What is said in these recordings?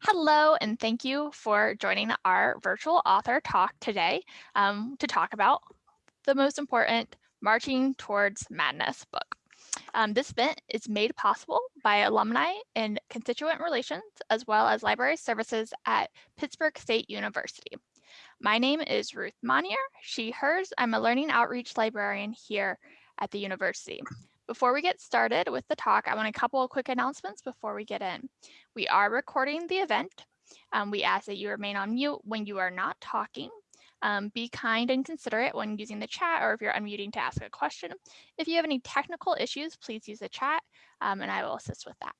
Hello, and thank you for joining our virtual author talk today um, to talk about the most important Marching Towards Madness book. Um, this event is made possible by alumni and constituent relations, as well as library services at Pittsburg State University. My name is Ruth Monier, she, hers. I'm a learning outreach librarian here at the university. Before we get started with the talk, I want a couple of quick announcements before we get in. We are recording the event. Um, we ask that you remain on mute when you are not talking. Um, be kind and considerate when using the chat or if you're unmuting to ask a question. If you have any technical issues, please use the chat um, and I will assist with that.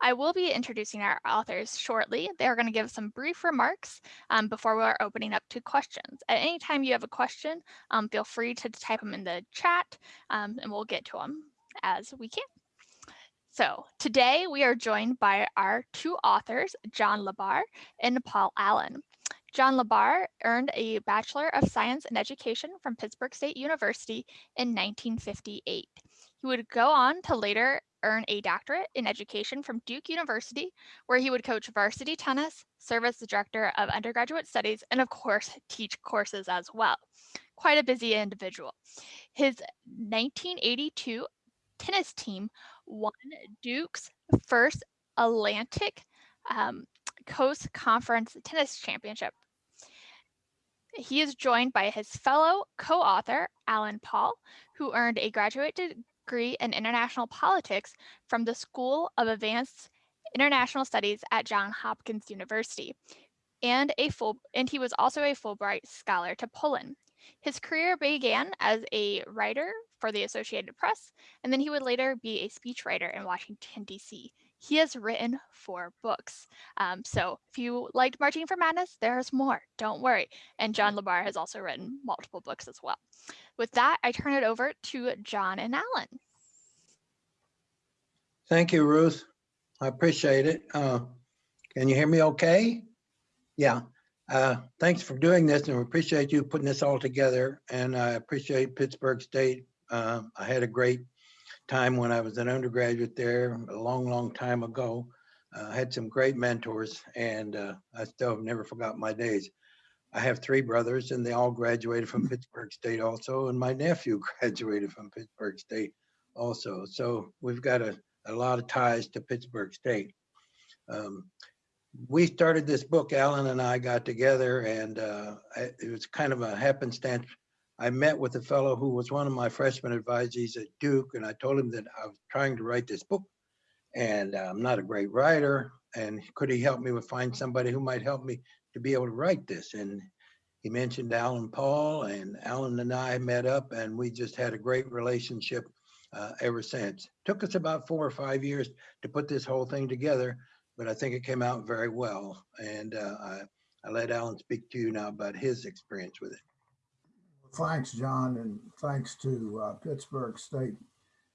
I will be introducing our authors shortly. They're going to give some brief remarks um, before we're opening up to questions. At any time you have a question, um, feel free to type them in the chat um, and we'll get to them as we can. So today we are joined by our two authors, John LeBar and Paul Allen. John LeBar earned a Bachelor of Science in Education from Pittsburg State University in 1958. He would go on to later earn a doctorate in education from Duke University, where he would coach varsity tennis, serve as the director of undergraduate studies, and of course, teach courses as well. Quite a busy individual. His 1982 tennis team won Duke's first Atlantic um, Coast Conference Tennis Championship. He is joined by his fellow co-author, Alan Paul, who earned a graduate degree in international politics from the School of Advanced International Studies at Johns Hopkins University, and a full and he was also a Fulbright scholar to Poland. His career began as a writer for the Associated Press, and then he would later be a speechwriter in Washington, D.C. He has written four books. Um, so if you liked Marching for Madness, there's more, don't worry. And John LeBar has also written multiple books as well. With that, I turn it over to John and Alan. Thank you, Ruth. I appreciate it. Uh, can you hear me okay? Yeah. Uh, thanks for doing this and we appreciate you putting this all together. And I appreciate Pittsburg State. Uh, I had a great time when I was an undergraduate there a long, long time ago. Uh, I had some great mentors and uh, I still have never forgot my days. I have three brothers and they all graduated from Pittsburg State also, and my nephew graduated from Pittsburg State also. So we've got a, a lot of ties to Pittsburg State. Um, we started this book, Alan and I got together and uh, it was kind of a happenstance. I met with a fellow who was one of my freshman advisees at Duke and I told him that I was trying to write this book and I'm not a great writer and could he help me with find somebody who might help me to be able to write this. And he mentioned Alan Paul and Alan and I met up and we just had a great relationship uh, ever since. Took us about four or five years to put this whole thing together, but I think it came out very well. And uh, I, I let Alan speak to you now about his experience with it. Thanks, John, and thanks to uh, Pittsburg State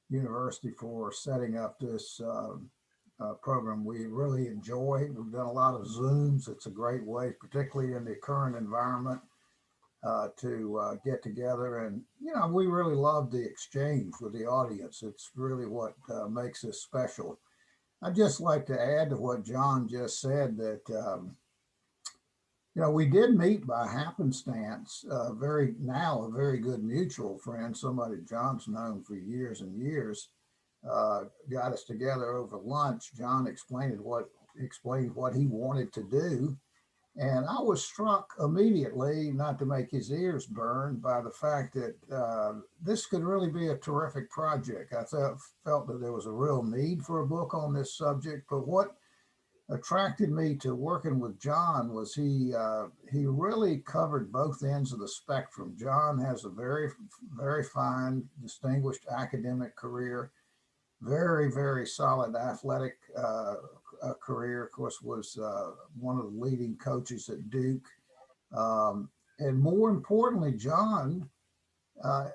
University for setting up this uh, uh, program we really enjoy. We've done a lot of Zooms. It's a great way, particularly in the current environment, uh, to uh, get together. And, you know, we really love the exchange with the audience. It's really what uh, makes this special. I'd just like to add to what John just said that, um, you know, we did meet by happenstance, uh, very now a very good mutual friend, somebody John's known for years and years uh, got us together over lunch. John explained what explained what he wanted to do. And I was struck immediately, not to make his ears burn, by the fact that uh, this could really be a terrific project. I felt, felt that there was a real need for a book on this subject, but what attracted me to working with John was he uh, he really covered both ends of the spectrum. John has a very, very fine, distinguished academic career very, very solid athletic uh, uh, career. Of course, was uh, one of the leading coaches at Duke. Um, and more importantly, John, uh,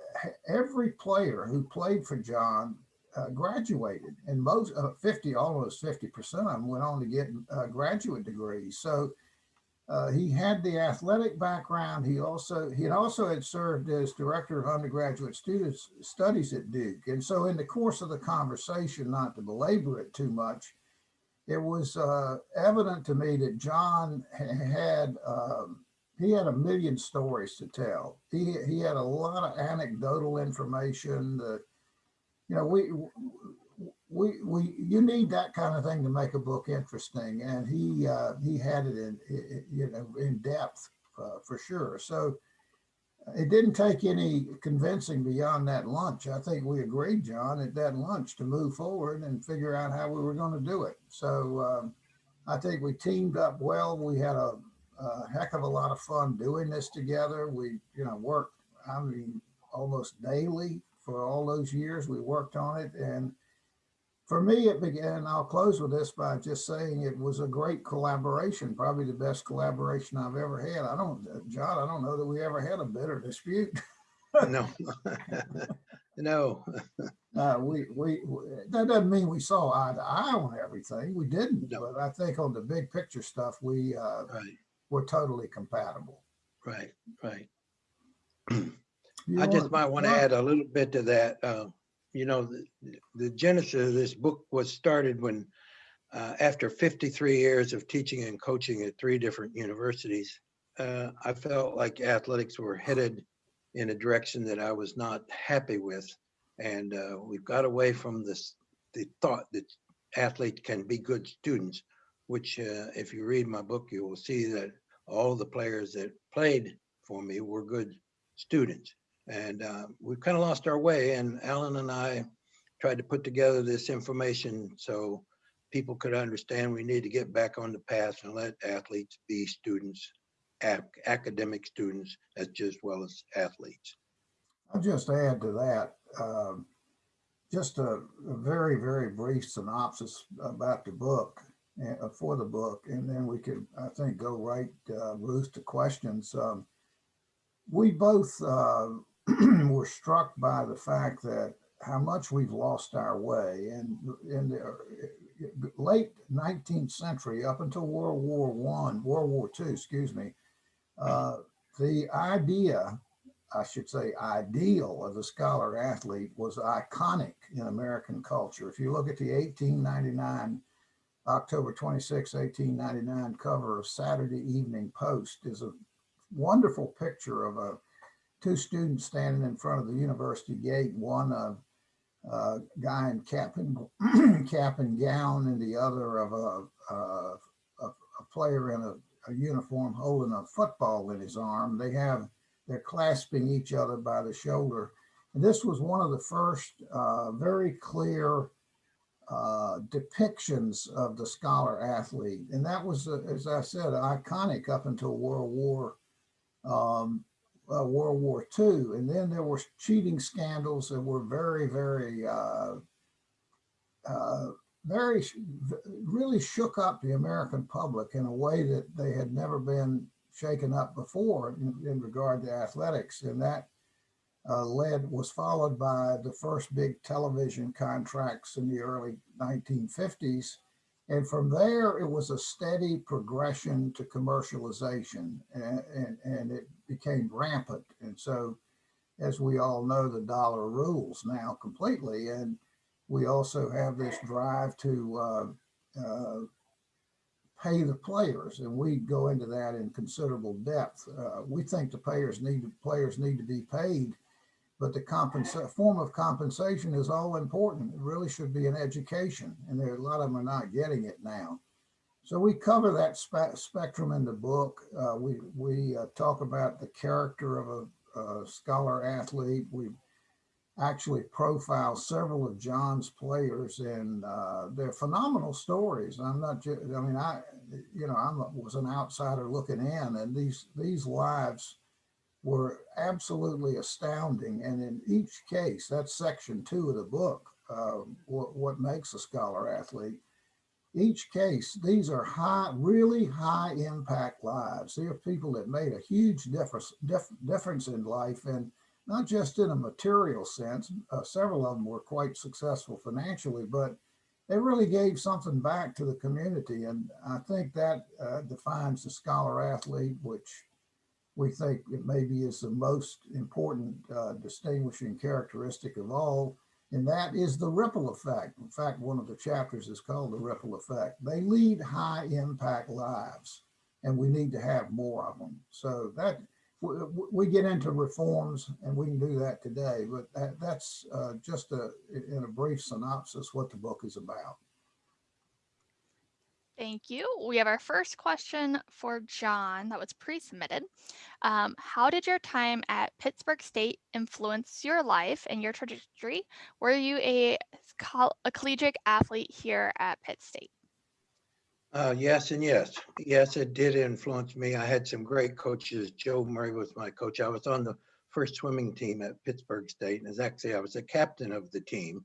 every player who played for John uh, graduated and most uh, 50, almost 50% of them went on to get graduate degrees. So uh, he had the athletic background. He also he also had served as director of undergraduate students studies at Duke. And so in the course of the conversation, not to belabor it too much, it was uh, evident to me that John had um, he had a million stories to tell. He he had a lot of anecdotal information that you know we we we you need that kind of thing to make a book interesting, and he uh, he had it in you know in depth uh, for sure. So it didn't take any convincing beyond that lunch. I think we agreed, John, at that lunch to move forward and figure out how we were going to do it. So um, I think we teamed up well. We had a, a heck of a lot of fun doing this together. We, you know, worked, I mean, almost daily for all those years. We worked on it. And for me, it began, I'll close with this by just saying it was a great collaboration, probably the best collaboration I've ever had. I don't, John, I don't know that we ever had a bitter dispute. No. No, Uh, we, we, we- that doesn't mean we saw eye to eye on everything. We didn't, No. but I think on the big picture stuff, we, uh, right, were totally compatible. right, right. I just might want to add a little bit to that. uh, You know, the- the genesis of this book was started when, uh, after 53 years of teaching and coaching at three different universities, uh, I felt like athletics were headed in a direction that I was not happy with. And uh, we've got away from this, the thought that athletes can be good students, which uh, if you read my book, you will see that all the players that played for me were good students. And uh, we've kind of lost our way. And Alan and I tried to put together this information so people could understand we need to get back on the path and let athletes be students, ac- academic students as just well as athletes. I'll just add to that, um, just a, a very, very brief synopsis about the book, uh, for the book, and then we could, I think, go right, uh, Ruth, to questions. Um, we both, uh, were struck by the fact that how much we've lost our way and in the uh, late 19th century up until World War One, World War Two, excuse me, uh, the idea I should say, ideal of the scholar athlete was iconic in American culture. If you look at the 1899, October 26, 1899 cover of Saturday Evening Post is a wonderful picture of a two students standing in front of the university gate, one a, a guy in cap and cap and gown and the other of a, a, a, a player in a, a uniform holding a football in his arm. They have they're clasping each other by the shoulder. And this was one of the first uh, very clear uh, depictions of the scholar athlete. And that was, uh, as I said, iconic up until World War um, uh, World War II. And then there were cheating scandals that were very, very, uh, uh, very, really shook up the American public in a way that they had never been shaken up before in, in regard to athletics. And that uh, led, was followed by the first big television contracts in the early 1950s. And from there, it was a steady progression to commercialization and, and, and it became rampant. And so, as we all know, the dollar rules now completely. And we also have this drive to uh, uh, pay the players, and we go into that in considerable depth. Uh, we think the players need players need to be paid, but the form of compensation is all important. It really should be an education, and there a lot of them are not getting it now. So we cover that spe- spectrum in the book. Uh, we we uh, talk about the character of a, a scholar athlete. We actually profile several of John's players, and uh, they're phenomenal stories. I'm not, I mean, I, you know, I was an outsider looking in, and these these lives were absolutely astounding. And in each case, that's section two of the book, uh, what, what makes a scholar athlete. Each case, these are high, really high impact lives. They are people that made a huge difference, dif- difference in life, and not just in a material sense. Uh, several of them were quite successful financially, but they really gave something back to the community. And I think that uh, defines the scholar athlete, which we think it maybe is the most important uh, distinguishing characteristic of all. And that is the ripple effect. In fact, one of the chapters is called the ripple effect. They lead high impact lives and we need to have more of them. So that we, get into reforms and we can do that today, but that, that's uh, just a, in a brief synopsis, what the book is about. Thank you. We have our first question for John that was pre-submitted. Um, how did your time at Pittsburg State influence your life and your trajectory? Were you a, a collegiate athlete here at Pitt State? Uh, yes and yes. Yes, it did influence me. I had some great coaches. Joe Murray was my coach. I was on the first swimming team at Pittsburg State, and as actually I was the captain of the team.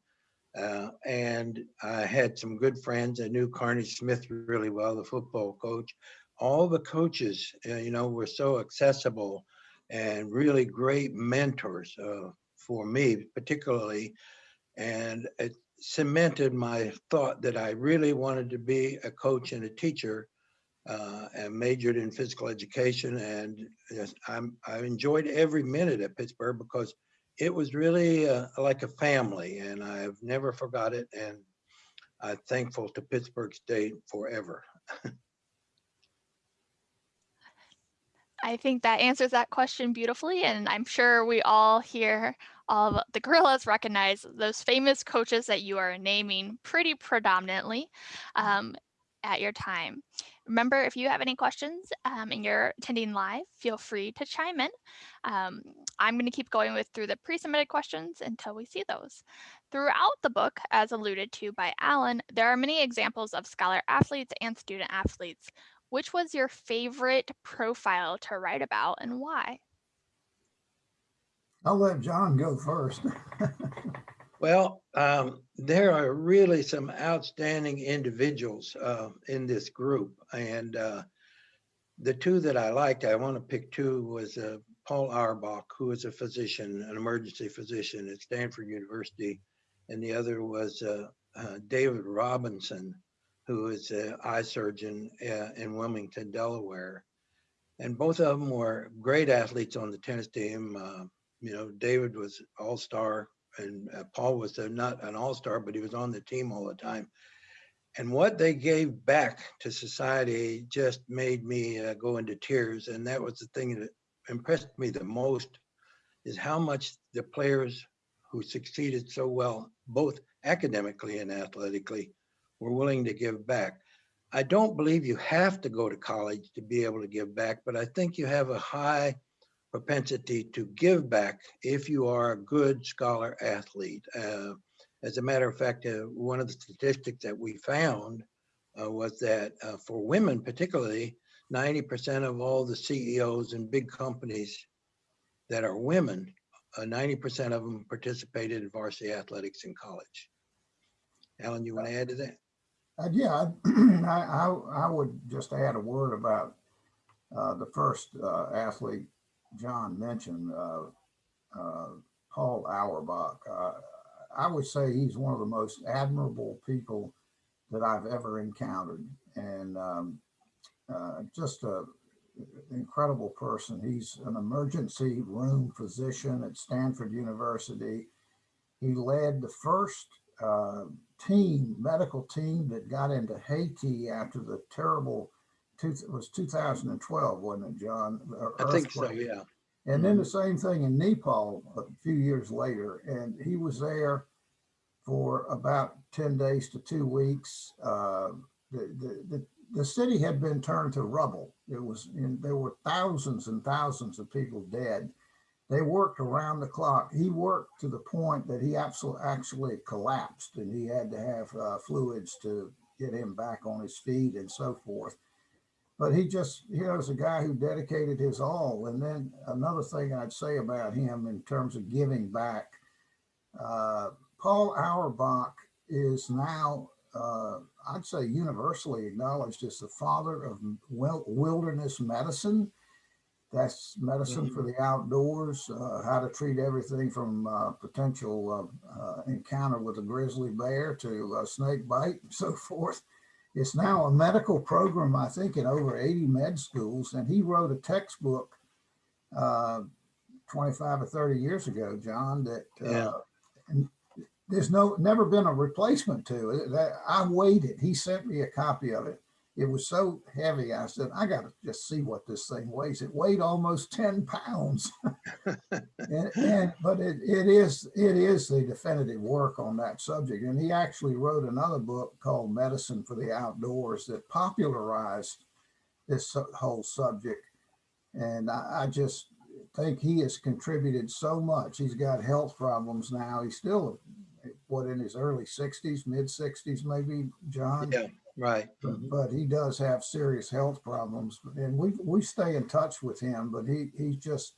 Uh, and I had some good friends. I knew Carnie Smith really well, the football coach. All the coaches, uh, you know, were so accessible and really great mentors uh, for me, particularly. And it cemented my thought that I really wanted to be a coach and a teacher uh, and majored in physical education. And I enjoyed every minute at Pittsburg because it was really uh, like a family and I've never forgot it. And I'm thankful to Pittsburg State forever. I think that answers that question beautifully. And I'm sure we all here, all of the gorillas recognize those famous coaches that you are naming pretty predominantly um, at your time. Remember, if you have any questions um, and you're attending live, feel free to chime in. Um, I'm going to keep going with through the pre-submitted questions until we see those. Throughout the book, as alluded to by Alan, there are many examples of scholar athletes and student athletes. Which was your favorite profile to write about and why? I'll let John go first. Well, um, there are really some outstanding individuals uh, in this group, and uh, the two that I liked, I want to pick two, was uh, Paul Auerbach, who is a physician, an emergency physician at Stanford University, and the other was uh, uh, David Robinson, who is an eye surgeon uh, in Wilmington, Delaware. And both of them were great athletes on the tennis team. You know, David was all-star and uh, Paul was a, not an all-star, but he was on the team all the time. And what they gave back to society just made me uh, go into tears. And that was the thing that impressed me the most is how much the players who succeeded so well, both academically and athletically, were willing to give back. I don't believe you have to go to college to be able to give back, but I think you have a high propensity to give back if you are a good scholar athlete. Uh, as a matter of fact, uh, one of the statistics that we found uh, was that uh, for women particularly, 90% of all the CEOs in big companies that are women, 90% uh, of them participated in varsity athletics in college. Alan, you want to add to that? Uh, yeah, I, I, I, would just add a word about the first athlete John mentioned, uh, uh, Paul Auerbach. Uh, I would say he's one of the most admirable people that I've ever encountered, and um, just a incredible person. He's an emergency room physician at Stanford University. He led the first uh, team, medical team that got into Haiti after the terrible, two, it was 2012, wasn't it, John? I think so, yeah. And then the same thing in Nepal a few years later. And he was there for about 10 days to two weeks. Uh, the, the, the, the city had been turned to rubble. It was, in, there were thousands and thousands of people dead. They worked around the clock. He worked to the point that he absolutely actually collapsed and he had to have uh, fluids to get him back on his feet and so forth. But he just, he was a guy who dedicated his all. And then another thing I'd say about him in terms of giving back, uh, Paul Auerbach is now, uh, I'd say universally acknowledged as the father of wilderness medicine that's medicine for the outdoors, uh, how to treat everything from uh, potential uh, uh encounter with a grizzly bear to a snake bite and so forth. It's now a medical program, I think, in over 80 med schools. And he wrote a textbook uh, 25 or 30 years ago, John, that uh, there's no, never been a replacement to it. That I waited. He sent me a copy of it. It was so heavy. I said, I got to just see what this thing weighs. It weighed almost 10 pounds. and, and but it, it is it is the definitive work on that subject. And he actually wrote another book called Medicine for the Outdoors that popularized this whole subject. And I, I just think he has contributed so much. He's got health problems now. He's still what in his early 60s, mid 60s, maybe, John. Yeah, right. But, but he does have serious health problems, and we we stay in touch with him. But he he's just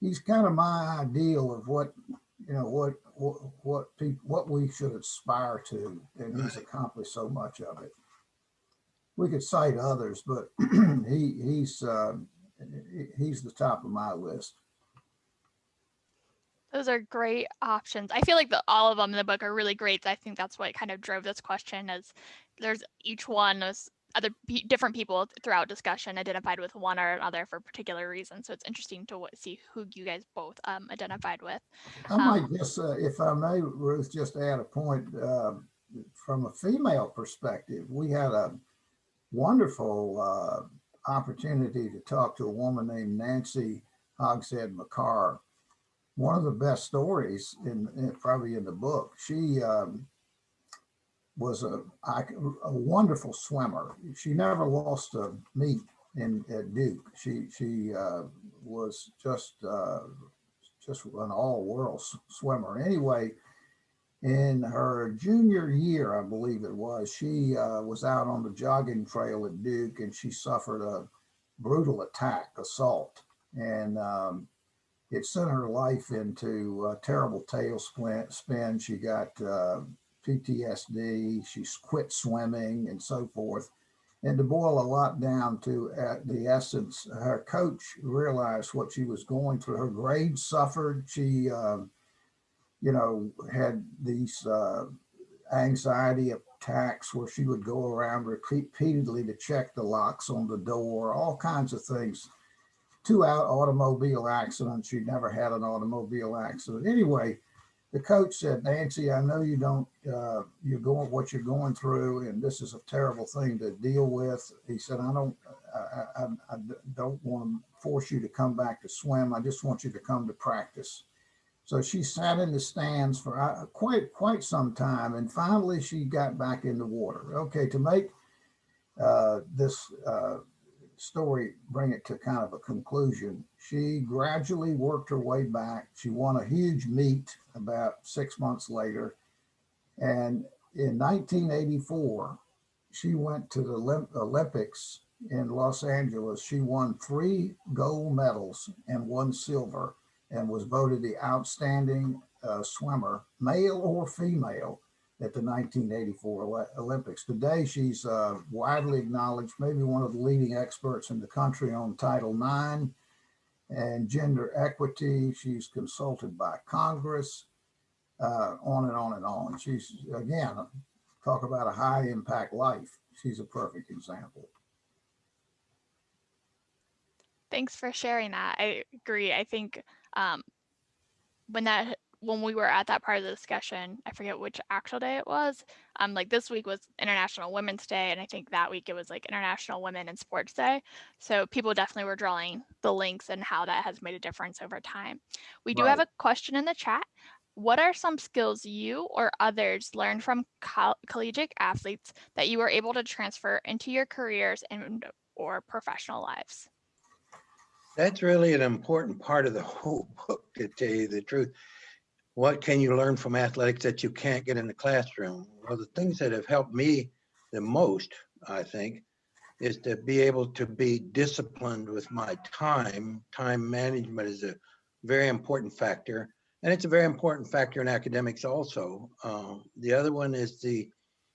he's kind of my ideal of what you know what what what people what we should aspire to, and he's accomplished so much of it. We could cite others, but he he's uh, he's the top of my list. Those are great options. I feel like the, all of them in the book are really great. I think that's what kind of drove this question is there's each one was other different people throughout discussion identified with one or another for particular reasons. So it's interesting to see who you guys both um, identified with. I might just, uh, if I may, Ruth, just add a point, uh, from a female perspective, we had a wonderful, uh, opportunity to talk to a woman named Nancy Hogshead-Makar. One of the best stories in, in probably in the book. She, um, was a wonderful swimmer. She never lost a meet in, at Duke. She, she, uh, was just, uh, just an all-world swimmer. Anyway, in her junior year, I believe it was, she uh, was out on the jogging trail at Duke and she suffered a brutal attack, assault, and um, it sent her life into a terrible tailspin. Spin. She got uh, PTSD. She quit swimming and so forth. And to boil a lot down to uh, the essence, her coach realized what she was going through. Her grades suffered. She, um, you know, had these uh, anxiety attacks where she would go around repeatedly to check the locks on the door, all kinds of things. Two out automobile accidents. She never had an automobile accident. Anyway, the coach said, Nancy, I know you don't, uh, you're going, what you're going through, and this is a terrible thing to deal with. He said, I don't, I, I, I don't want to force you to come back to swim. I just want you to come to practice. So she sat in the stands for uh, quite, quite some time, and finally she got back in the water. Okay, to make uh, this uh, story, bring it to kind of a conclusion. She gradually worked her way back. She won a huge meet about six months later. And in 1984, she went to the Olymp- Olympics in Los Angeles. She won three gold medals and one silver and was voted the outstanding uh, swimmer, male or female, at the 1984 Olympics. Today, she's uh, widely acknowledged, maybe one of the leading experts in the country on Title IX and gender equity. She's consulted by Congress, uh, on and on and on. She's, again, talk about a high impact life. She's a perfect example. Thanks for sharing that. I agree. I think um, when that when we were at that part of the discussion, I forget which actual day it was. Um, like this week was International Women's Day, and I think that week it was like International Women in Sports Day. So people definitely were drawing the links and how that has made a difference over time. We do have a question in the chat. What are some skills you or others learned from col- collegiate athletes that you were able to transfer into your careers and or professional lives? That's really an important part of the whole book, to tell you the truth. What can you learn from athletics that you can't get in the classroom? Well, the things that have helped me the most, I think, is to be able to be disciplined with my time. Time management is a very important factor. And it's a very important factor in academics also. Um, the other one is the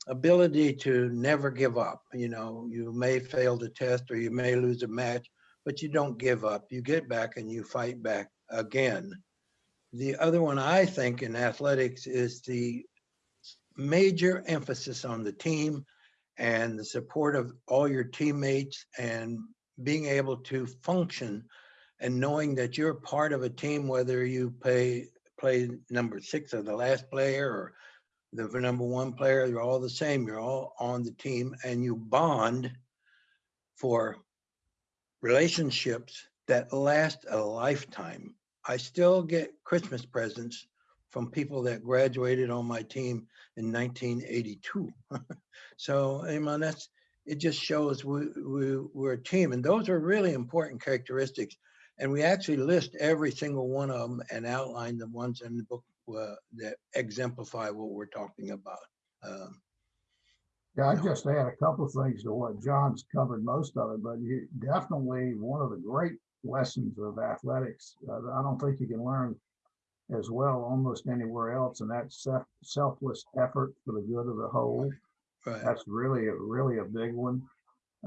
ability to never give up. You know, you may fail the test or you may lose a match, but you don't give up. You get back and you fight back again. The other one I think in athletics is the major emphasis on the team and the support of all your teammates and being able to function and knowing that you're part of a team, whether you play play number six or the last player or the number one player, you're all the same. You're all on the team and you bond for relationships that last a lifetime. I still get Christmas presents from people that graduated on my team in 1982. so, I mean, that's it. Just shows we, we we're a team, and those are really important characteristics. And we actually list every single one of them and outline the ones in the book uh, that exemplify what we're talking about. Um, Yeah, I just add a couple of things to what John's covered most of it, but you definitely one of the great lessons of athletics. uh, I don't think you can learn as well almost anywhere else, and that's self, selfless effort for the good of the whole. right. That's really, a really a big one.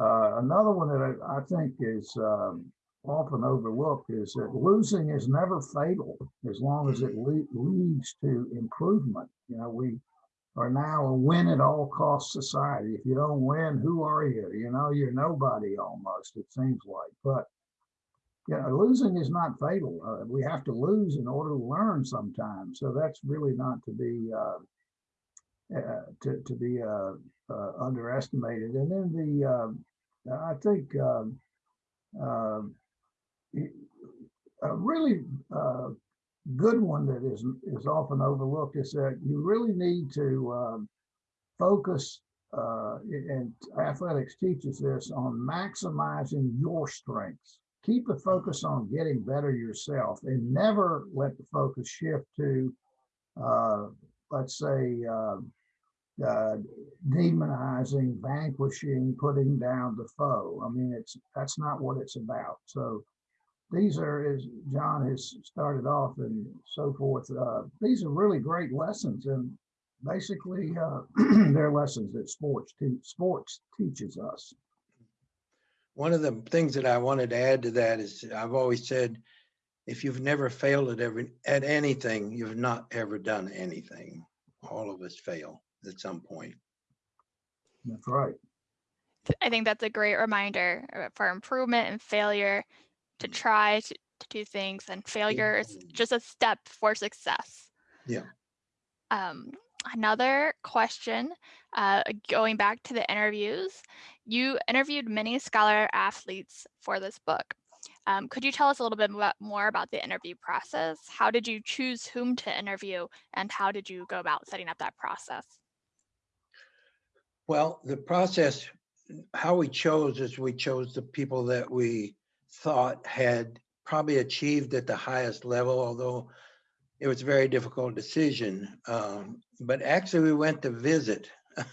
Uh, another one that I, I think is um, often overlooked is that losing is never fatal as long as it le- leads to improvement. You know, we are now a win at all cost society. If you don't win, who are you? You know, you're nobody almost, it seems like. But you know, losing is not fatal. Uh, we have to lose in order to learn sometimes. So that's really not to be uh, uh, to to be uh, uh, underestimated. And then the uh, I think um, um, a really good one that is is often overlooked is that you really need to um, focus. And athletics teaches this on maximizing your strengths. Keep the focus on getting better yourself, and never let the focus shift to, uh, let's say, uh, uh, demonizing, vanquishing, putting down the foe. I mean, it's that's not what it's about. So these are, as John has started off and so forth, uh, these are really great lessons, and basically uh, they're lessons that sports te- sports teaches us. One of the things that I wanted to add to that is I've always said, if you've never failed at every at anything, you've not ever done anything. All of us fail at some point. That's right. I think that's a great reminder uh, for improvement and failure to try to, to do things, and failure is just a step for success. Yeah. Um, another question, uh, going back to the interviews, you interviewed many scholar athletes for this book. Um, could you tell us a little bit more about the interview process? How did you choose whom to interview, and how did you go about setting up that process? Well, the process, how we chose is we chose the people that we thought had probably achieved at the highest level, although it was a very difficult decision. Um, but actually, we went to visit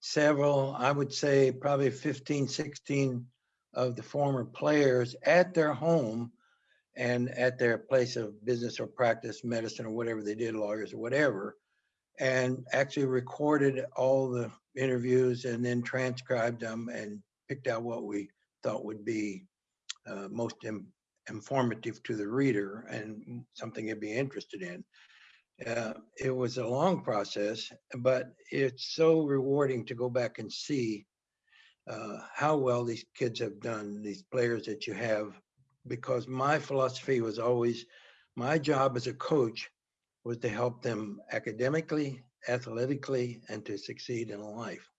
several, I would say probably 15, 16 of the former players at their home and at their place of business or practice, medicine or whatever they did, lawyers or whatever, and actually recorded all the interviews and then transcribed them and picked out what we thought would be uh, most im- informative to the reader and something they'd be interested in. Uh, it was a long process, but it's so rewarding to go back and see uh, how well these kids have done, these players that you have, because my philosophy was always my job as a coach was to help them academically, athletically, and to succeed in life.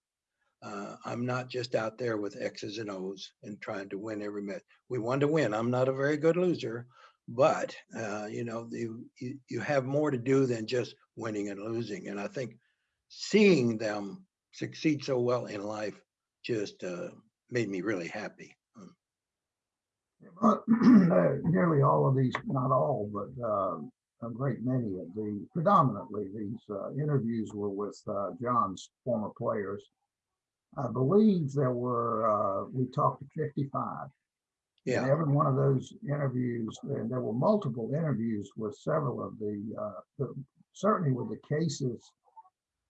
Uh, I'm not just out there with X's and O's and trying to win every match. We want to win. I'm not a very good loser, but uh, you know, you, you you have more to do than just winning and losing. And I think seeing them succeed so well in life just uh, made me really happy. But uh, nearly all of these, not all, but uh, a great many of the, predominantly these uh, interviews were with uh, John's former players. I believe there were, uh, we talked to 55. And Yeah, every one of those interviews, and there were multiple interviews with several of the, uh, the- certainly with the cases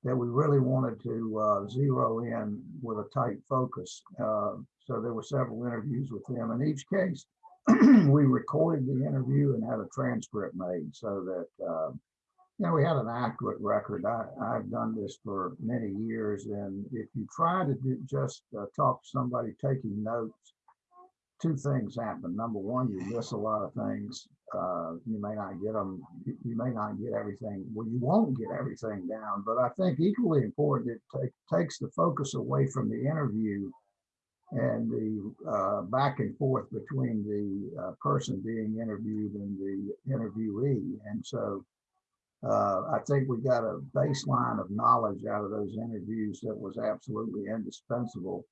that we really wanted to uh, zero in with a tight focus. Uh, So there were several interviews with them. In each case, we recorded the interview and had a transcript made so that, know, we had an accurate record. I, I've done this for many years, and if you try to do, just uh, talk to somebody taking notes, two things happen. Number one, you miss a lot of things. Uh, you may not get them, you you may not get everything, well, you won't get everything down, but I think equally important, it take, takes the focus away from the interview and the uh, back and forth between the uh, person being interviewed and the interviewee. And so uh, I think we got a baseline of knowledge out of those interviews that was absolutely indispensable.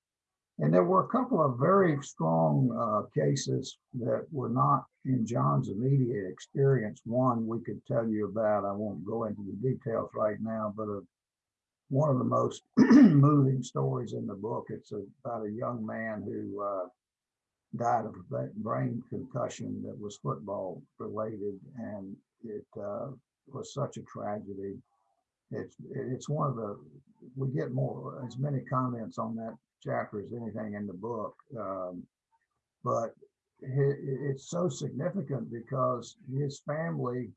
And there were a couple of very strong uh, cases that were not in John's immediate experience. One we could tell you about, I won't go into the details right now, but a, one of the most moving stories in the book. It's about a young man who uh, died of a brain concussion that was football related, and it uh, was such a tragedy. It's it's one of the we get more as many comments on that chapter as anything in the book, um, but it, it's so significant because his family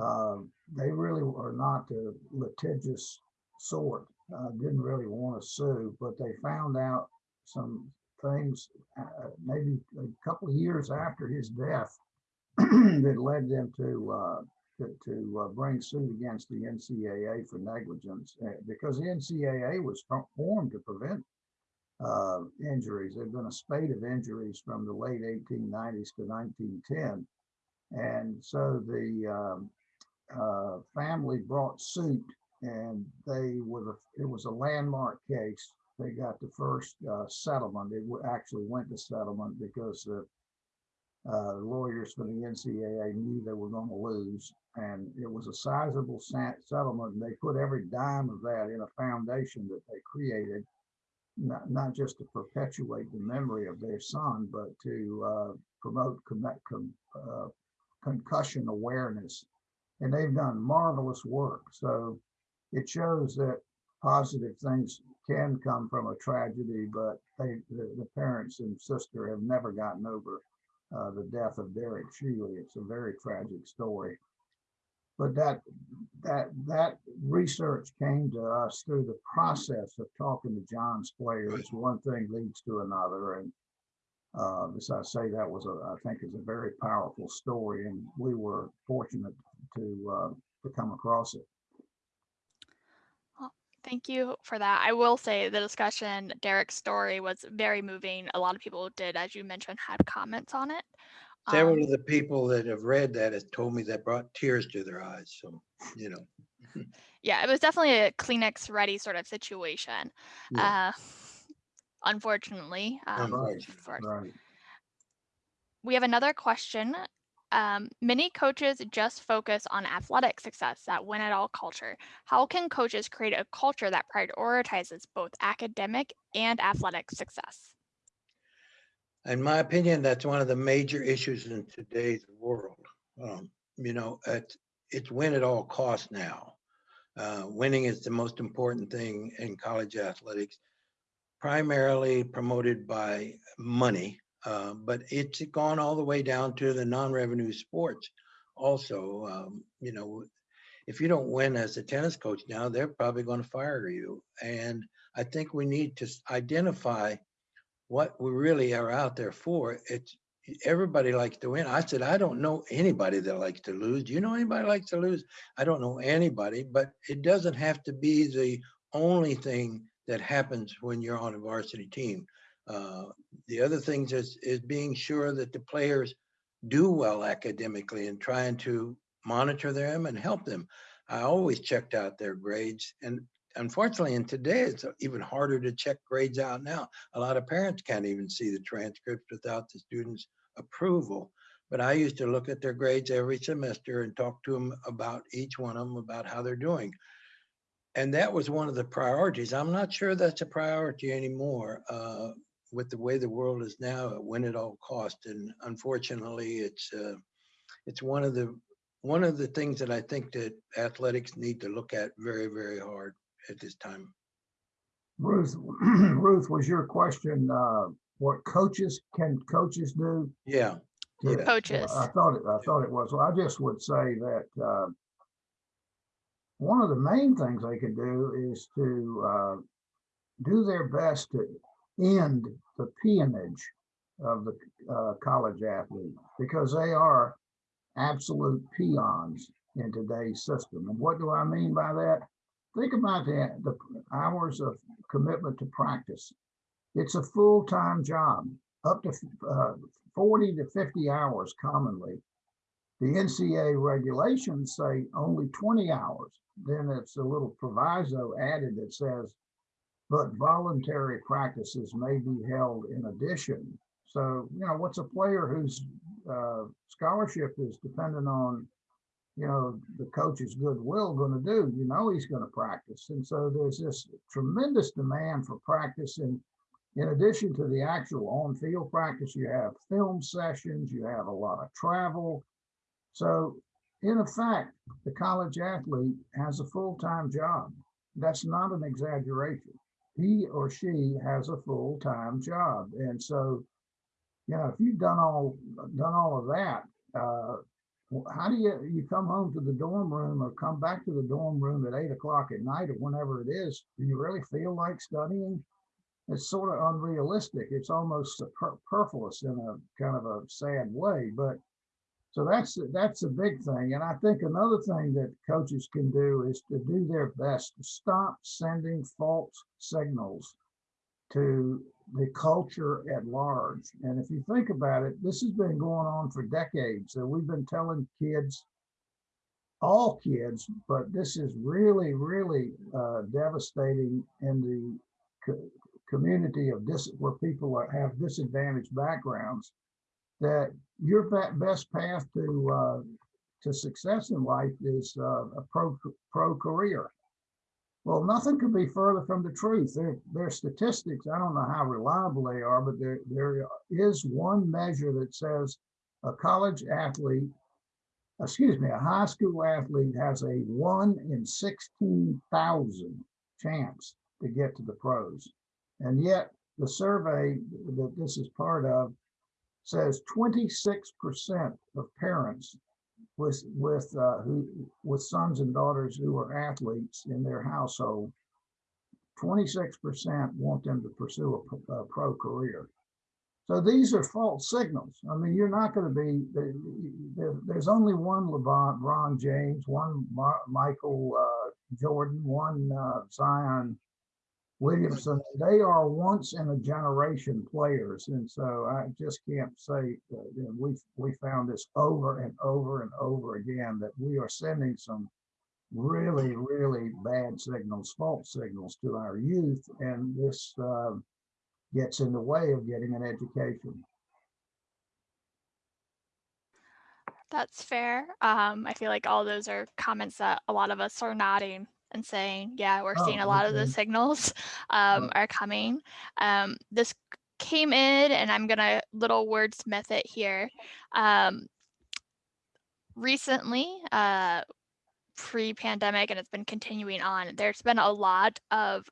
uh, they really are not the litigious sort. Uh, didn't really want to sue, but they found out some things uh, maybe a couple of years after his death that led them to uh, to, to uh, bring suit against the NCAA for negligence uh, because the NCAA was formed to prevent uh, injuries. There'd been a spate of injuries from the late 1890s to 1910. And so the um, uh, family brought suit and they were, the, it was a landmark case. They got the first uh, settlement. It actually went to settlement because the uh, lawyers for the NCAA knew they were going to lose, and it was a sizable settlement. And they put every dime of that in a foundation that they created, not, not just to perpetuate the memory of their son, but to uh, promote con uh, concussion awareness. And they've done marvelous work. So it shows that positive things can come from a tragedy, but they, the, the parents and sister have never gotten over uh, the death of Derek Sheely. It's a very tragic story. But that that that research came to us through the process of talking to John's players. One thing leads to another, and uh, as I say, that was a I think is a very powerful story, and we were fortunate to uh, to come across it. Thank you for that. I will say the discussion, Derek's story was very moving. A lot of people did, as you mentioned, had comments on it. Several Um, of the people that have read that has told me that brought tears to their eyes. So, you know, yeah, it was definitely a Kleenex ready sort of situation. Yeah. Uh, unfortunately, um, for- Right. we have another question. Um, many coaches just focus on athletic success, that win at all culture. How can coaches create a culture that prioritizes both academic and athletic success? in my opinion, that's one of the major issues in today's world. Um, you know, it's, it's win at all costs now. Uh, winning is the most important thing in college athletics, primarily promoted by money, uh, but it's gone all the way down to the non-revenue sports. Also, um, you know, if you don't win as a tennis coach now, they're probably going to fire you. And I think we need to identify what we really are out there for. It's everybody likes to win. I said, I don't know anybody that likes to lose. Do you know anybody likes to lose? I don't know anybody, but it doesn't have to be the only thing that happens when you're on a varsity team. Uh, the other things is, is being sure that the players do well academically and trying to monitor them and help them. I always checked out their grades and unfortunately, in today, it's even harder to check grades out now. A lot of parents can't even see the transcripts without the student's approval. But I used to look at their grades every semester and talk to them about each one of them about how they're doing. And that was one of the priorities. I'm not sure that's a priority anymore uh, with the way the world is now, at win at all cost. And unfortunately, it's uh, it's one of the one of the things that I think that athletics need to look at very, very hard at this time. Ruth, Ruth, was your question, uh, what coaches, can coaches do? Yeah, to- Yeah. Coaches. I thought it, I thought it was. Well, I just would say that, uh, one of the main things they can do is to, uh, do their best to end the peonage of the uh, college athlete because they are absolute peons in today's system. And what do I mean by that? Think about the, the hours of commitment to practice. It's a full-time job, up to uh, 40 to 50 hours commonly. The NCAA regulations say only 20 hours. Then it's a little proviso added that says, but voluntary practices may be held in addition. So, you know, what's a player whose uh, scholarship is dependent on, you know, the coach's goodwill going to do? You know, he's going to practice. And so there's this tremendous demand for practice. And in addition to the actual on field practice, you have film sessions, you have a lot of travel. So, in effect, the college athlete has a full time job. That's not an exaggeration. He or she has a full time job. And so, you know, if you've done all done all of that, uh, how do you you come home to the dorm room or come back to the dorm room at eight o'clock at night or whenever it is? Do you really feel like studying? It's sort of unrealistic. It's almost superfluous in a kind of a sad way. But so that's that's a big thing. And I think another thing that coaches can do is to do their best to stop sending false signals to the culture at large. And if you think about it, this has been going on for decades. So we've been telling kids, all kids, but this is really, really uh, devastating in the co community of where people are, have disadvantaged backgrounds. That your best path to uh, to success in life is uh, a pro pro career. Well, nothing could be further from the truth. There, there are statistics. I don't know how reliable they are, but there, there is one measure that says a college athlete, excuse me, a high school athlete has a one in 16,000 chance to get to the pros. And yet the survey that this is part of says 26% of parents with with uh, who with sons and daughters who are athletes in their household, 26% want them to pursue a, a, pro career. So these are false signals. I mean, you're not going to be there's only one LeBron, James, one Michael uh, Jordan, one uh, Zion Williamson, they are once in a generation players. And so I just can't say that, we we found this over and over and over again that we are sending some really, really bad signals, false signals to our youth. And this uh, gets in the way of getting an education. That's fair. Um, I feel like all those are comments that a lot of us are nodding and saying, yeah, we're seeing Oh, a lot of the signals um, Oh. are coming. Um, this came in, and I'm gonna little wordsmith it here. Um, recently, uh, pre-pandemic, and it's been continuing on. There's been a lot of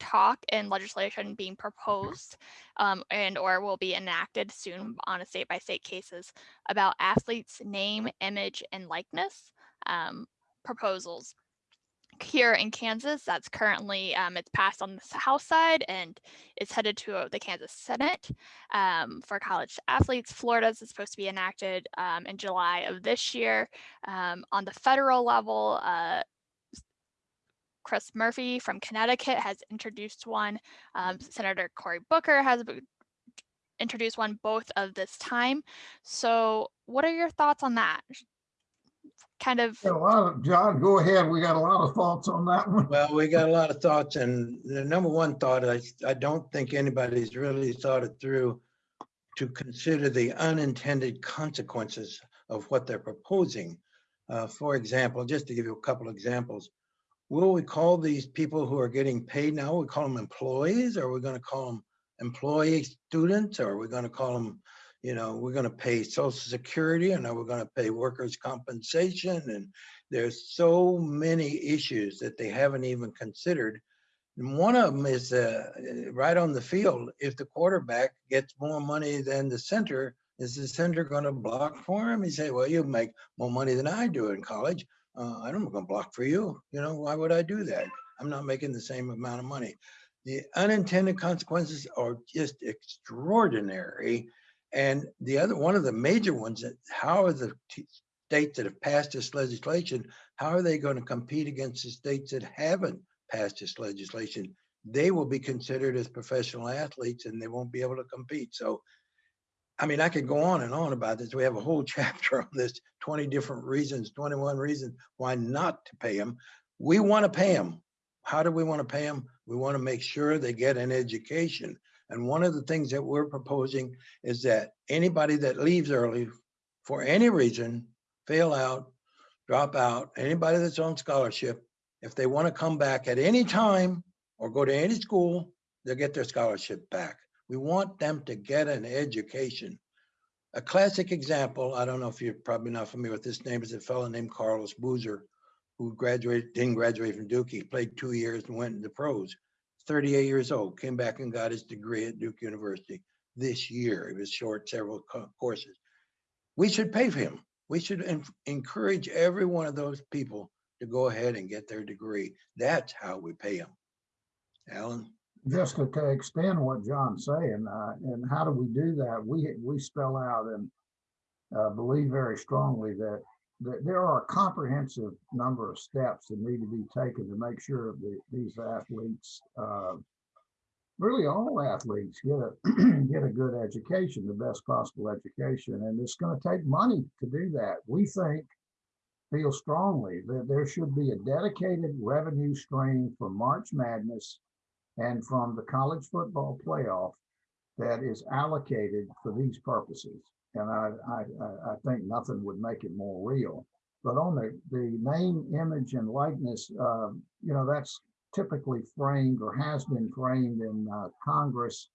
talk and legislation being proposed um, and or will be enacted soon on a state by state cases about athletes name image and likeness um, proposals here in Kansas. That's currently um, it's passed on the House side and it's headed to the Kansas Senate um, for college athletes. Florida's is supposed to be enacted um, in July of this year. Um, on the federal level, uh, Chris Murphy from Connecticut has introduced one. Um, Senator Cory Booker has introduced one both of this time. So what are your thoughts on that? Kind of A lot of, John, go ahead. We got a lot of thoughts on that one. Well, we got a lot of thoughts and the number one thought, I, I don't think anybody's really thought it through to consider the unintended consequences of what they're proposing. Uh, for example, just to give you a couple examples, will we call these people who are getting paid now, we call them employees, or are we gonna call them employee students, or are we gonna call them, you know, we're gonna pay social security and we're gonna pay workers' compensation? And there's so many issues that they haven't even considered. And one of them is uh, right on the field, if the quarterback gets more money than the center, is the center gonna block for him? He say, well, you make more money than I do in college. Uh, I'm not gonna block for you. You know, why would I do that? I'm not making the same amount of money. the unintended consequences are just extraordinary. And the other, one of the major ones that, how are the states that have passed this legislation, how are they going to compete against the states that haven't passed this legislation? They will be considered as professional athletes and they won't be able to compete. So, I mean, I could go on and on about this. We have a whole chapter on this, 20 different reasons, 21 reasons why not to pay them. We want to pay them. How do we want to pay them? We want to make sure they get an education. And one of the things that we're proposing is that anybody that leaves early for any reason, fail out, drop out, anybody that's on scholarship, if they want to come back at any time or go to any school, they'll get their scholarship back. We want them to get an education. A classic example, I don't know if you're probably not familiar with this name, is a fellow named Carlos Boozer, who graduated, didn't graduate from Duke. He played two years and went into pros. 38 years old, came back and got his degree at Duke University this year. He was short several co- courses. We should pay for him. We should en- encourage every one of those people to go ahead and get their degree. That's how we pay them. Alan? just to to extend what John's saying, uh, and how do we do that? We, we spell out and uh, believe very strongly that there are a comprehensive number of steps that need to be taken to make sure that these athletes, uh, really all athletes get a, get a good education, the best possible education, and it's gonna take money to do that. We think, feel strongly that there should be a dedicated revenue stream for March Madness and from the college football playoff that is allocated for these purposes. And I, I, I- think nothing would make it more real. But on the, the name, image and likeness, um, you know, that's typically framed or has been framed in uh, Congress.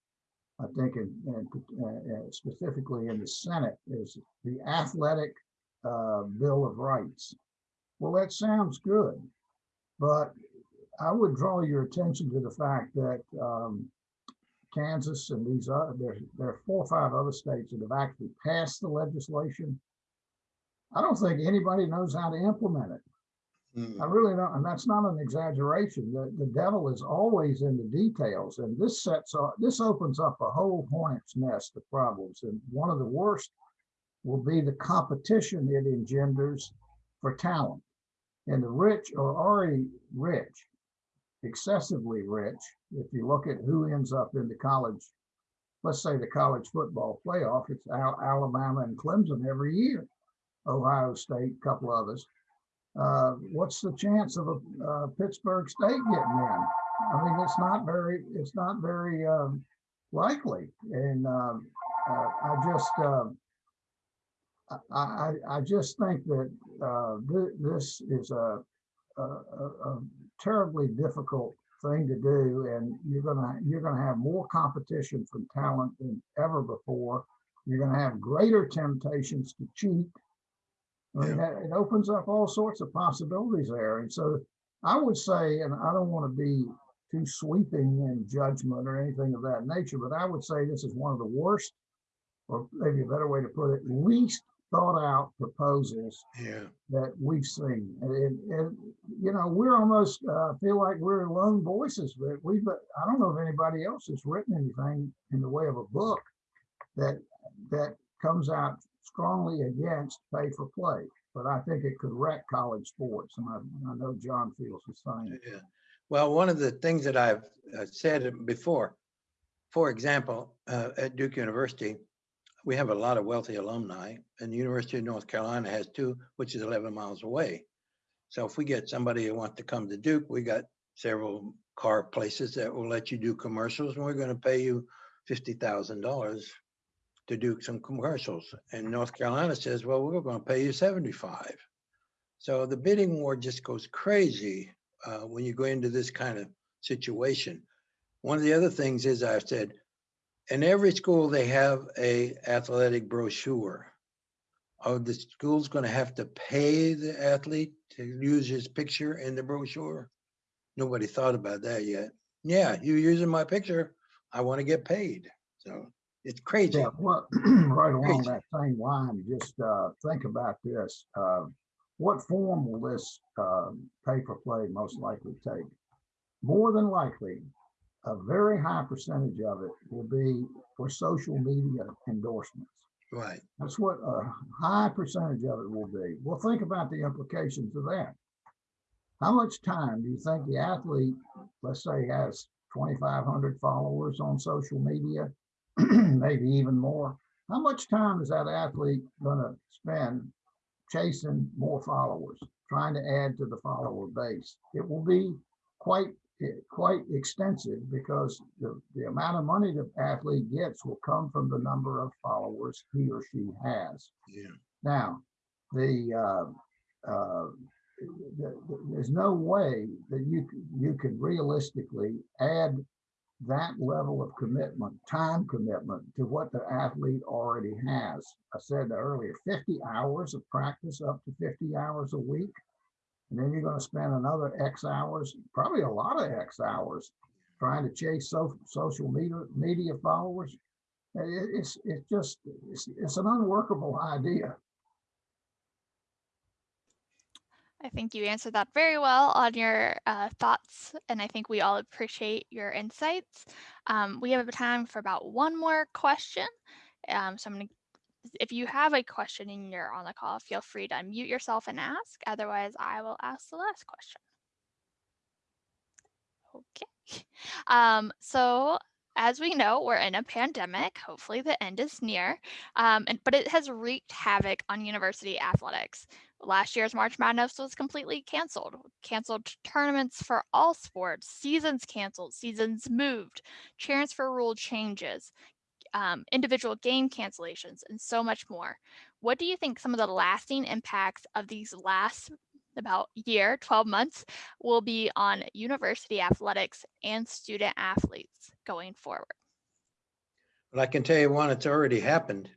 I think in, in, uh, uh, specifically in the Senate is the athletic uh, Bill of Rights. Well, that sounds good, but I would draw your attention to the fact that um, Kansas and these other, there, there are four or five other states that have actually passed the legislation. I don't think anybody knows how to implement it. I Mm, really don't, and that's not an exaggeration. The, the devil is always in the details, and this sets, up- this opens up a whole hornet's nest of problems. And one of the worst will be the competition it engenders for talent. And the rich are already rich, excessively rich. If you look at who ends up in the college, let's say the college football playoff, it's Al- Alabama and Clemson every year, Ohio State, a couple others. Uh, what's the chance of a uh, Pittsburg State getting in? I mean, it's not very, it's not very um, likely. And um, uh, I just, um, I, I, I just think that uh, thi- this is a, a a terribly difficult thing to do, and you're gonna you're gonna have more competition from talent than ever before. You're gonna have greater temptations to cheat. I mean, that- it opens up all sorts of possibilities there, and so I would say, and I don't want to be too sweeping in judgment or anything of that nature, but I would say this is one of the worst, or maybe a better way to put it, least thought out proposals Yeah, that we've seen. And, and, you know, we're almost uh, feel like we're lone voices, but we've, I don't know if anybody else has written anything in the way of a book that, that comes out strongly against pay for play. But I think it could wreck college sports. And I, I know John feels the same. yeah. Well, one of the things that I've uh, said before, for example, uh, at Duke University, we have a lot of wealthy alumni and the University of North Carolina has two, which is 11 miles away. So if we get somebody who wants to come to Duke, we got several car places that will let you do commercials and we're going to pay you $50,000 to do some commercials. And North Carolina says, well, we're going to pay you 75. So the bidding war just goes crazy uh, when you go into this kind of situation. One of the other things is I've said, in every school, they have a athletic brochure. Are the school's going to have to pay the athlete to use his picture in the brochure? Nobody thought about that yet. Yeah, you using my picture, I want to get paid. So it's crazy. Yeah, well, right along Crazy. that same line, just uh, think about this. Uh, What form will this uh, pay for play most likely take? More than likely, a very high percentage of it will be for social media endorsements. Right. That's what a high percentage of it will be. Well, think about the implications of that. How much time do you think the athlete, let's say, has 2,500 followers on social media, maybe even more? How much time is that athlete going to spend chasing more followers, trying to add to the follower base? It will be quite quite extensive because the, the amount of money the athlete gets will come from the number of followers he or she has. Yeah. Now, the, uh, uh, the, the- there's no way that you, you could realistically add that level of commitment, time commitment to what the athlete already has. I said earlier, 50 hours of practice, up to 50 hours a week. And then you're going to spend another X hours, probably a lot of X hours, trying to chase so, social media media followers. It- it's it's just it's, it's an unworkable idea. I think you answered that very well on your uh, thoughts, and I think we all appreciate your insights. Um, we have time for about one more question. Um, so I'm going to, if you have a question and you're on the call, feel free to unmute yourself and ask. Otherwise, I will ask the last question. Okay. Um, so as we know, we're in a pandemic. Hopefully, the end is near. Um, and, but it has wreaked havoc on university athletics. Last year's March Madness was completely canceled. Canceled tournaments for all sports, seasons canceled, seasons moved, transfer rule changes, um, individual game cancellations, and so much more. What do you think some of the lasting impacts of these last about year, 12 months, will be on university athletics and student athletes going forward? But I can tell you one, it's already happened.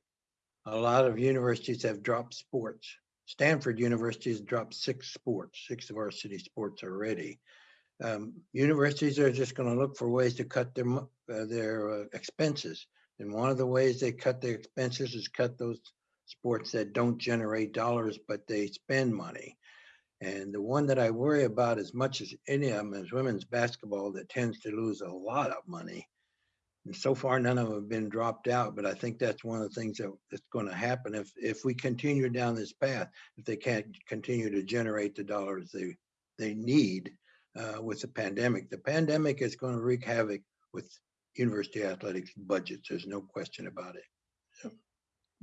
A lot of universities have dropped sports. Stanford University has dropped six sports, six varsity sports already. Um, universities are just going to look for ways to cut their uh, their uh, expenses, and one of the ways they cut their expenses is cut those sports that don't generate dollars but they spend money. And the one that I worry about as much as any of them is women's basketball that tends to lose a lot of money. And so far, none of them have been dropped out, but I think that's one of the things that that's going to happen if, if we continue down this path, if they can't continue to generate the dollars they, they need uh, with the pandemic. The pandemic is going to wreak havoc with university athletics budgets. There's no question about it.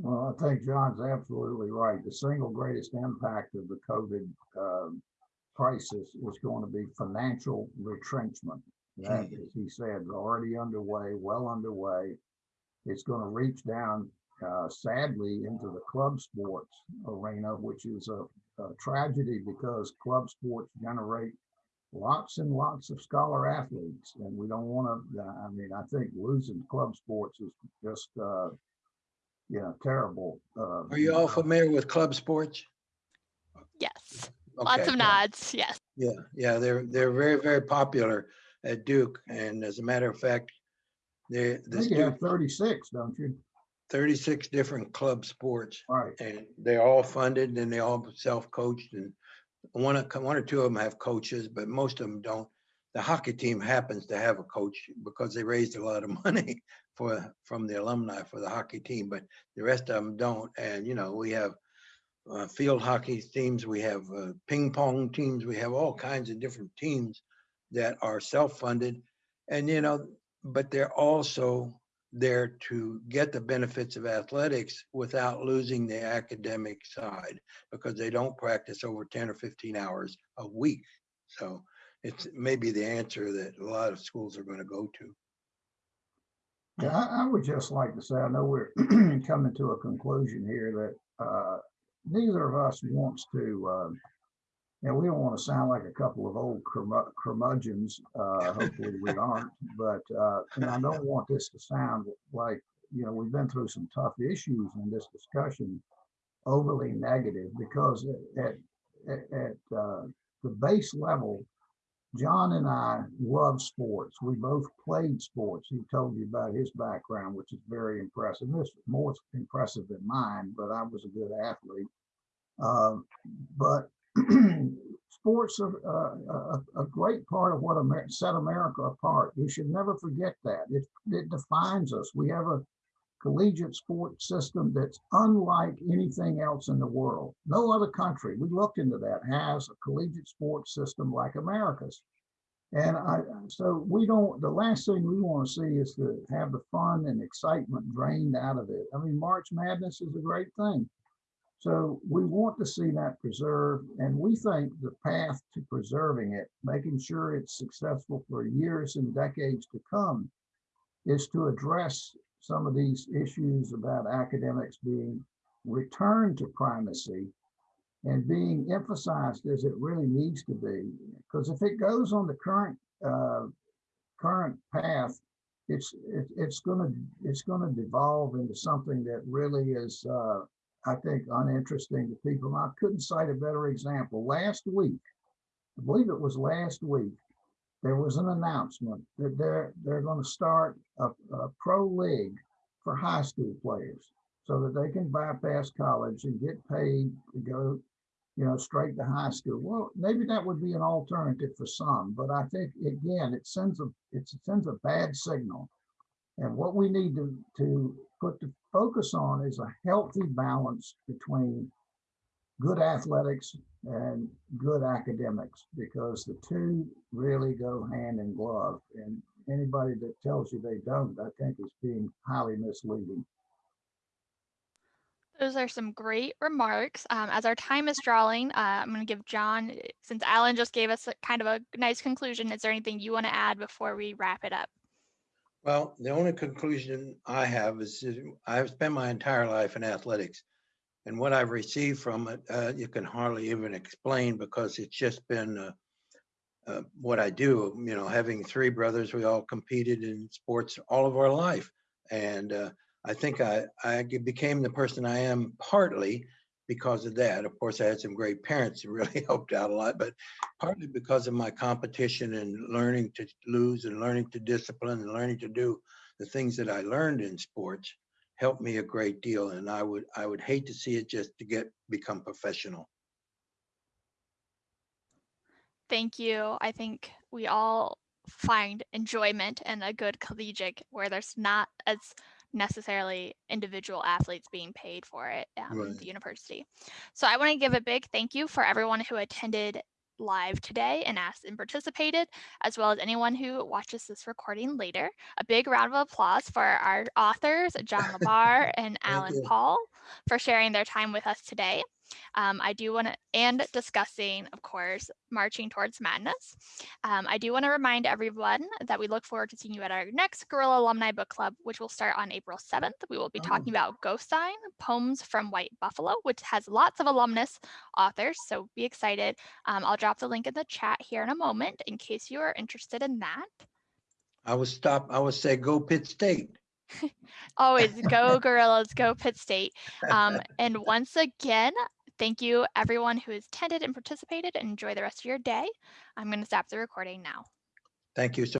Well, I think John's absolutely right. The single greatest impact of the COVID um, crisis is going to be financial retrenchment. That, as he said, already underway, well underway. It's going to reach down, uh, sadly, into the club sports arena, which is a, a tragedy because club sports generate lots and lots of scholar athletes, and we don't want to. I mean, I think losing club sports is just, uh, you know, terrible. Uh, Are you all familiar with club sports? Yes, lots of yeah. nods. Yes. Yeah, yeah, they're, they're very, very popular at Duke. And as a matter of fact, they, I the think have thirty-six, don't you? thirty-six different club sports Right. and they're all funded and they all self-coached and one, one or two of them have coaches, but most of them don't. The hockey team happens to have a coach because they raised a lot of money for, from the alumni for the hockey team, but the rest of them don't. And, you know, we have uh, field hockey teams, we have uh, ping pong teams, we have all kinds of different teams that are self-funded. And, you know, but they're also there to get the benefits of athletics without losing the academic side because they don't practice over 10 or 15 hours a week. So it's maybe the answer that a lot of schools are going to go to. Yeah, I, I would just like to say, I know we're coming to a conclusion here that, uh, neither of us wants to, uh, and we don't want to sound like a couple of old curmu- curmudgeons, uh, hopefully we aren't, but, uh, and I don't want this to sound like, you know, we've been through some tough issues in this discussion, overly negative, because at, at, at, uh, the base level, John and I love sports. We both played sports. He told you about his background, which is very impressive. This is more impressive than mine, but I was a good athlete. Um, but sports are uh, a, a great part of what Amer- set America apart. We should never forget that. It, it defines us. We have a collegiate sports system that's unlike anything else in the world. No other country, we looked into that, has a collegiate sports system like America's. And I, so we don't, the last thing we want to see is to have the fun and excitement drained out of it. I mean, March Madness is a great thing. So we want to see that preserved, and we think the path to preserving it, making sure it's successful for years and decades to come, is to address some of these issues about academics being returned to primacy and being emphasized as it really needs to be. Because if it goes on the current uh, current path, it's it, it's gonna it's gonna devolve into something that really is uh, I think uninteresting to people. I couldn't cite a better example. Last week, I believe it was last week, there was an announcement that they're they're going to start a, a pro league for high school players so that they can bypass college and get paid to go you know straight to high school well maybe that would be an alternative for some but i think again it sends a it sends a bad signal and what we need to to put the focus on is a healthy balance between good athletics and good academics because the two really go hand in glove. And anybody that tells you they don't, I think is being highly misleading. Those are some great remarks. Um, as our time is drawing, uh, I'm going to give John, since Alan just gave us a kind of a nice conclusion, is there anything you want to add before we wrap it up? Well, the only conclusion I have is I've spent my entire life in athletics. And what I've received from it, uh, you can hardly even explain because it's just been uh, uh, what I do. You know, having three brothers, we all competed in sports all of our life. And uh, I think I, I became the person I am partly because of that. Of course, I had some great parents who really helped out a lot, but partly because of my competition and learning to lose and learning to discipline and learning to do the things that I learned in sports helped me a great deal. And I would I would hate to see it just to get become professional. Thank you. I think we all find enjoyment in a good collegiate where there's not as necessarily individual athletes being paid for it um, Right. the university. So I want to give a big thank you for everyone who attended live today and asked and participated, as well as anyone who watches this recording later. A big round of applause for our authors, John LeBar and Alan. Paul, for sharing their time with us today. Um, I do want to, and discussing, of course, marching towards madness. Um, I do want to remind everyone that we look forward to seeing you at our next Gorilla Alumni Book Club, which will start on April 7th. We will be talking about Ghost Sign, Poems from White Buffalo, which has lots of alumnus authors, so be excited. Um, I'll drop the link in the chat here in a moment in case you are interested in that. I would stop, I would say go Pitt State. Always go Gorillas, go Pitt State. Um, and once again, thank you everyone who has attended and participated and enjoy the rest of your day. I'm going to stop the recording now. Thank you so